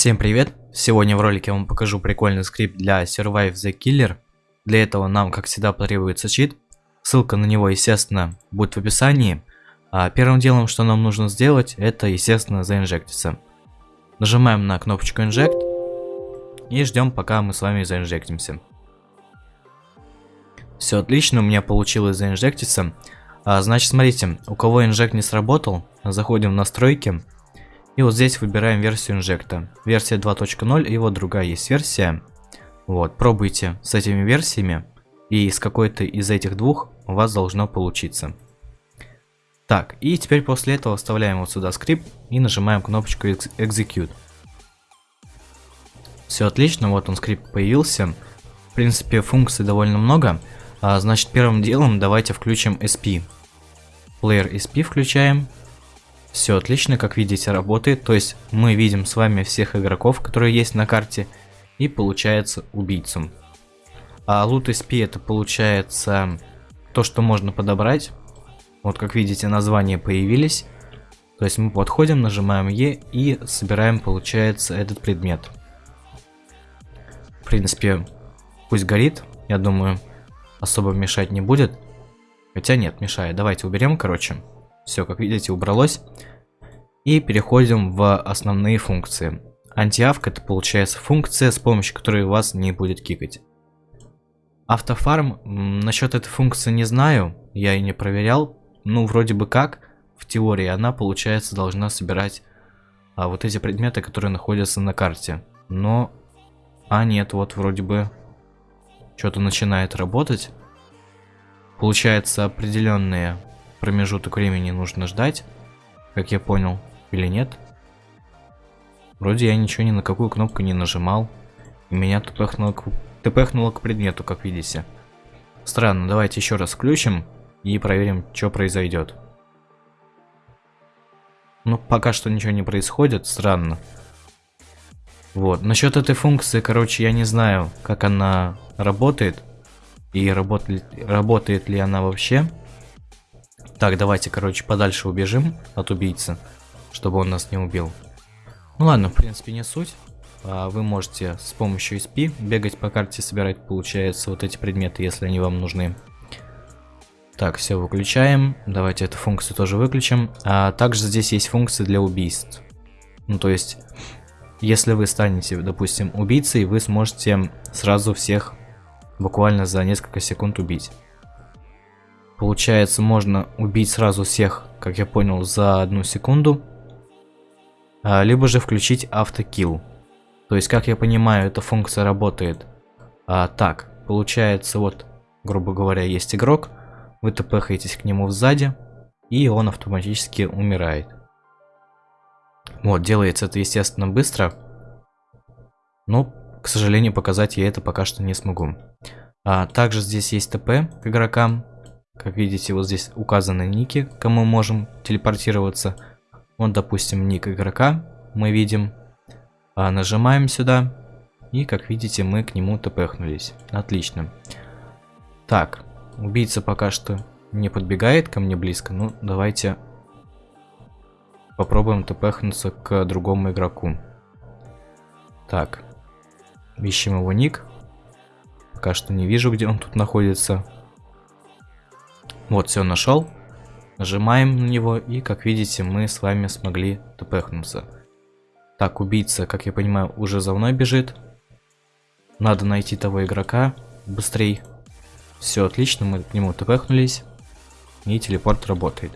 Всем привет! Сегодня в ролике я вам покажу прикольный скрипт для Survive the Killer. Для этого нам, как всегда, потребуется чит. Ссылка на него, естественно, будет в описании. А первым делом, что нам нужно сделать, это, естественно, заинжектиться. Нажимаем на кнопочку Inject и ждем, пока мы с вами заинжектимся. Все отлично, у меня получилось заинжектиться. А, значит, смотрите, у кого инжект не сработал, заходим в настройки. И вот здесь выбираем версию инжекта. Версия 2.0 и вот другая есть версия. Вот, пробуйте с этими версиями. И с какой-то из этих двух у вас должно получиться. Так, и теперь после этого вставляем вот сюда скрипт и нажимаем кнопочку Execute. Все отлично, вот он скрипт появился. В принципе, функций довольно много. А, значит, первым делом давайте включим SP. Player SP включаем. Все отлично, как видите, работает. То есть мы видим с вами всех игроков, которые есть на карте. И получается убийцу. А лут SP это получается то, что можно подобрать. Вот как видите, названия появились. То есть мы подходим, нажимаем E и собираем, получается, этот предмет. В принципе, пусть горит, я думаю, особо мешать не будет. Хотя нет, мешает. Давайте уберем, короче. Все, как видите, убралось. И переходим в основные функции. Антиавк это получается функция, с помощью которой вас не будет кикать. Автофарм, насчет этой функции не знаю, я и не проверял. Ну, вроде бы как, в теории она, получается, должна собирать а, вот эти предметы, которые находятся на карте. Но, а нет, вот вроде бы что-то начинает работать. Получается, определенные промежуток времени нужно ждать, как я понял, или нет. Вроде я ничего ни на какую кнопку не нажимал. И меня тпхнуло к, тпхнуло к предмету, как видите. Странно, давайте еще раз включим и проверим, что произойдет. Ну, пока что ничего не происходит, странно. Вот, насчет этой функции, короче, я не знаю, как она работает. И работает, работает ли она вообще. Так, давайте, короче, подальше убежим от убийцы, чтобы он нас не убил. Ну ладно, в принципе, не суть. А вы можете с помощью SP бегать по карте, собирать, получается, вот эти предметы, если они вам нужны. Так, все выключаем. Давайте эту функцию тоже выключим. А также здесь есть функции для убийств. Ну, то есть, если вы станете, допустим, убийцей, вы сможете сразу всех буквально за несколько секунд убить. Получается, можно убить сразу всех, как я понял, за одну секунду. А, либо же включить автокилл. То есть, как я понимаю, эта функция работает а, так. Получается, вот, грубо говоря, есть игрок, вы тпхаетесь к нему сзади, и он автоматически умирает. Вот, делается это, естественно, быстро. Но, к сожалению, показать я это пока что не смогу. А, также здесь есть ТП к игрокам. Как видите, вот здесь указаны ники, кому можем телепортироваться. Вот, допустим, ник игрока мы видим. А, нажимаем сюда. И, как видите, мы к нему тпхнулись. Отлично. Так, убийца пока что не подбегает ко мне близко. Ну, давайте попробуем тпхнуться к другому игроку. Так, ищем его ник. Пока что не вижу, где он тут находится. Вот, все, нашел. Нажимаем на него, и, как видите, мы с вами смогли тпхнуться. Так, убийца, как я понимаю, уже за мной бежит. Надо найти того игрока быстрей. Все отлично, мы к нему тпхнулись. И телепорт работает.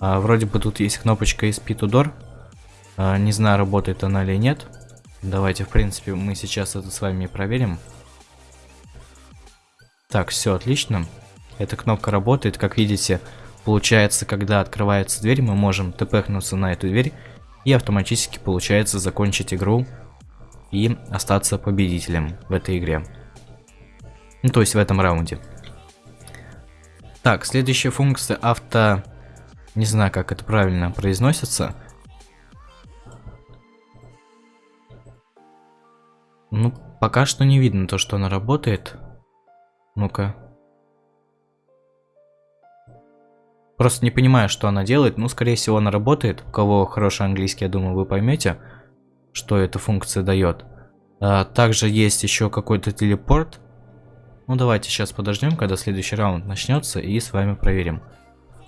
А, вроде бы тут есть кнопочка из Pitudor. А, не знаю, работает она или нет. Давайте, в принципе, мы сейчас это с вами проверим. Так, все отлично. Эта кнопка работает, как видите, получается, когда открывается дверь, мы можем тпхнуться на эту дверь и автоматически получается закончить игру и остаться победителем в этой игре. Ну, то есть в этом раунде. Так, следующая функция авто... Не знаю, как это правильно произносится. Ну, пока что не видно то, что она работает. Ну-ка. Просто не понимаю, что она делает. Ну, скорее всего, она работает. У кого хороший английский, я думаю, вы поймете, что эта функция дает. А, также есть еще какой-то телепорт. Ну давайте сейчас подождем, когда следующий раунд начнется и с вами проверим.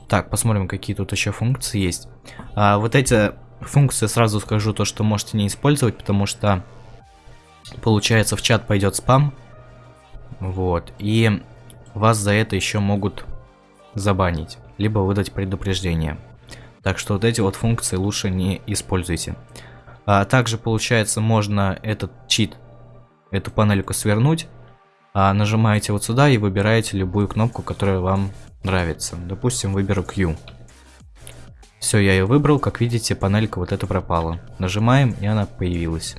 Так, посмотрим, какие тут еще функции есть. А, вот эти функции сразу скажу то, что можете не использовать, потому что получается в чат пойдет спам. Вот. И вас за это еще могут забанить, либо выдать предупреждение. Так что вот эти вот функции лучше не используйте. А также получается можно этот чит, эту панельку свернуть. А нажимаете вот сюда и выбираете любую кнопку, которая вам нравится. Допустим, выберу Q. Все, я ее выбрал. Как видите, панелька вот эта пропала. Нажимаем, и она появилась.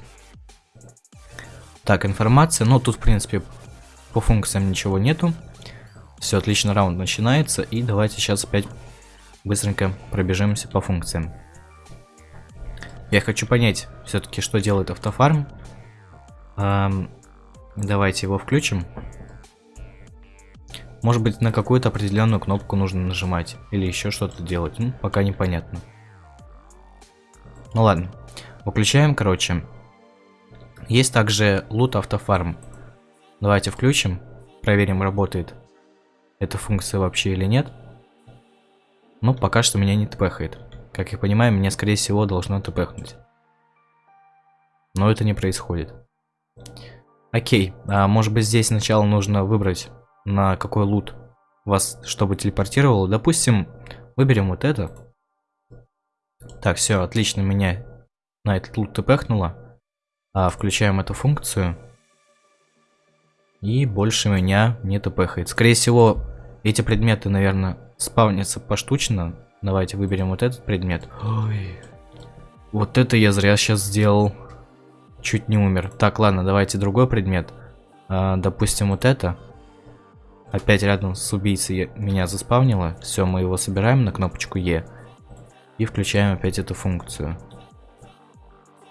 Так, информация. Ну, тут, в принципе, по функциям ничего нету. Все, отлично, раунд начинается. И давайте сейчас опять быстренько пробежимся по функциям. Я хочу понять, все-таки, что делает автофарм. Эм, давайте его включим. Может быть, на какую-то определенную кнопку нужно нажимать. Или еще что-то делать. Ну, пока непонятно. Ну ладно. Выключаем, короче. Есть также лут автофарм. Давайте включим. Проверим, работает эта функция вообще или нет. Ну, пока что меня не тпхает. Как я понимаю, меня, скорее всего, должно тпхнуть. Но это не происходит. Окей, а может быть здесь сначала нужно выбрать на какой лут вас, чтобы телепортировало. Допустим, выберем вот это. Так, все, отлично, меня на этот лут тпхнуло. А, включаем эту функцию. И больше меня не тпхает. Скорее всего, эти предметы, наверное, спавнятся поштучно. Давайте выберем вот этот предмет. Ой. Вот это я зря сейчас сделал. Чуть не умер. Так, ладно, давайте другой предмет. А, допустим, вот это. Опять рядом с убийцей меня заспавнило. Все, мы его собираем на кнопочку Е. И включаем опять эту функцию.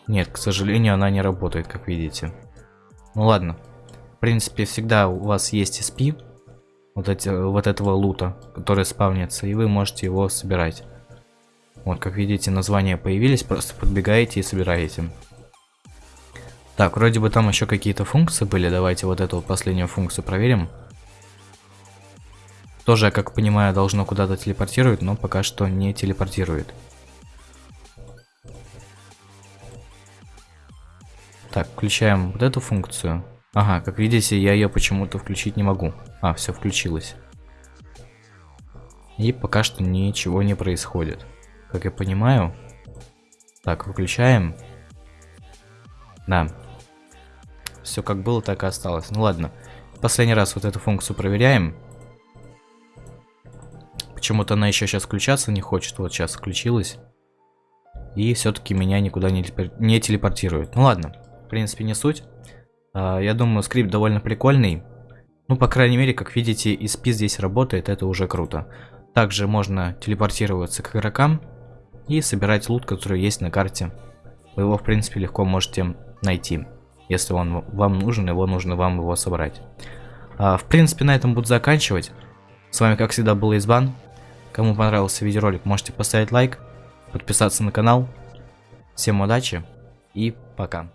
Нет, к сожалению, она не работает, как видите. Ну ладно. В принципе, всегда у вас есть SP. Вот, эти, вот этого лута, который спавнится. И вы можете его собирать. Вот, как видите, названия появились. Просто подбегаете и собираете. Так, вроде бы там еще какие-то функции были. Давайте вот эту последнюю функцию проверим. Тоже, как понимаю, должно куда-то телепортировать, но пока что не телепортирует. Так, включаем вот эту функцию. Ага, как видите, я ее почему-то включить не могу. А, все включилось. И пока что ничего не происходит. Как я понимаю. Так, выключаем. Да. Все как было, так и осталось. Ну ладно. Последний раз вот эту функцию проверяем. Почему-то она еще сейчас включаться не хочет. Вот сейчас включилась. И все-таки меня никуда не, не телепортирует. Ну ладно, в принципе не суть. А, я думаю, скрипт довольно прикольный. Ну, по крайней мере, как видите, ESP здесь работает, это уже круто. Также можно телепортироваться к игрокам и собирать лут, который есть на карте. Вы его, в принципе, легко можете найти. Если он вам нужен, его нужно вам его собрать. А, в принципе, на этом буду заканчивать. С вами, как всегда, был Избан. Кому понравился видеоролик, можете поставить лайк, подписаться на канал. Всем удачи и пока.